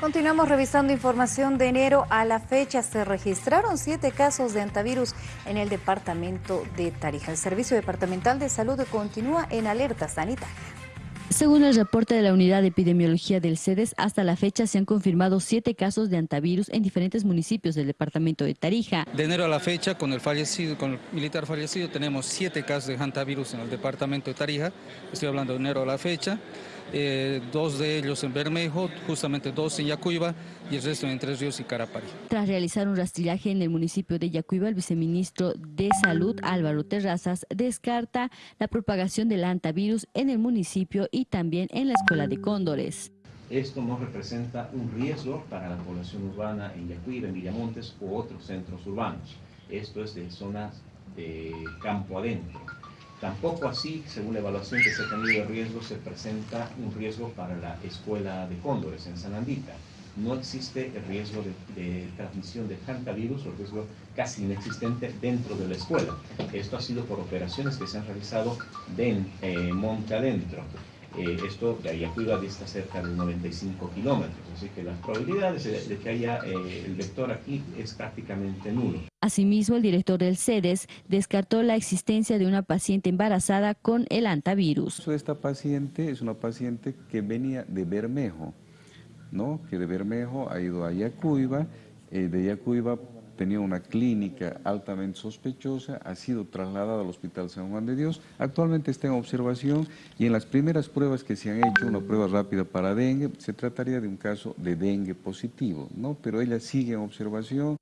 Continuamos revisando información de enero a la fecha. Se registraron siete casos de antivirus en el departamento de Tarija. El Servicio Departamental de Salud continúa en alerta sanitaria. Según el reporte de la Unidad de Epidemiología del CEDES, hasta la fecha se han confirmado siete casos de antivirus en diferentes municipios del departamento de Tarija. De enero a la fecha, con el fallecido, con el militar fallecido, tenemos siete casos de antivirus en el departamento de Tarija. Estoy hablando de enero a la fecha. Eh, dos de ellos en Bermejo, justamente dos en Yacuiba y el resto en Tres Ríos y Carapari. Tras realizar un rastrillaje en el municipio de Yacuiba, el viceministro de Salud, Álvaro Terrazas, descarta la propagación del antivirus en el municipio y también en la escuela de Cóndores. Esto no representa un riesgo para la población urbana en Yacuiba, en Villamontes u otros centros urbanos. Esto es de zonas de campo adentro. Tampoco así, según la evaluación que se ha tenido de riesgo, se presenta un riesgo para la escuela de cóndores en San Andita. No existe el riesgo de, transmisión de hantavirus o riesgo casi inexistente dentro de la escuela. Esto ha sido por operaciones que se han realizado de eh, monte adentro. Eh, esto de Ayacuiba está cerca de 95 kilómetros, así que las probabilidades de, que haya eh, el vector aquí es prácticamente nulo. Asimismo, el director del CEDES descartó la existencia de una paciente embarazada con el antivirus. Esta paciente es una paciente que venía de Bermejo, ¿no? que de Bermejo ha ido a Yacuiba, eh, de Yacuiba tenía una clínica altamente sospechosa, ha sido trasladada al Hospital San Juan de Dios, actualmente está en observación y en las primeras pruebas que se han hecho, una prueba rápida para dengue, se trataría de un caso de dengue positivo, ¿no? pero ella sigue en observación,